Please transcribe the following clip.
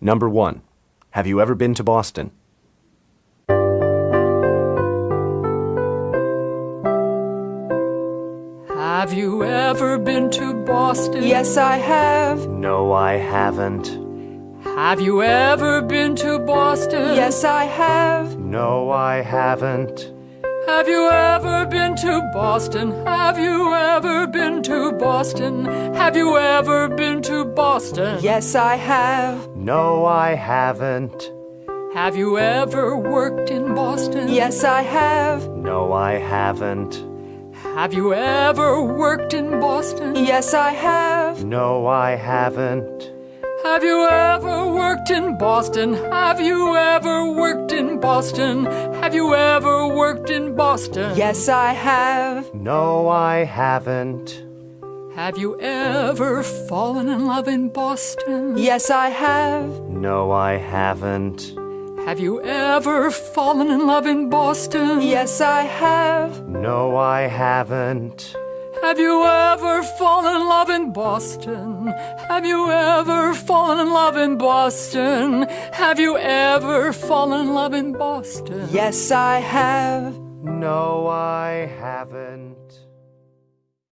Number one, have you ever been to Boston? Have you ever been to Boston? Yes, I have. No, I haven't. Have you ever been to Boston? Yes, I have. No, I haven't. Have you ever been to Boston? Have you ever been to Boston? Have you ever been to Boston? Yes, I have. No, I haven't. Have you ever worked in Boston? Yes, I have. No, I haven't. Have you ever worked in Boston? Yes, I have. No, I haven't. Have you ever worked in Boston? Have you ever worked Boston? Have you ever worked in Boston? Yes, I have. No, I haven't. Have you ever fallen in love in Boston? Yes, I have. No, I haven't. Have you ever fallen in love in Boston? Yes, I have. No, I haven't. Have you ever fallen in love in Boston? Have you ever fallen in love in Boston? Have you ever fallen in love in Boston? Yes, I have. No, I haven't.